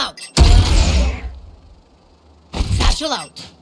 out. Satchel out.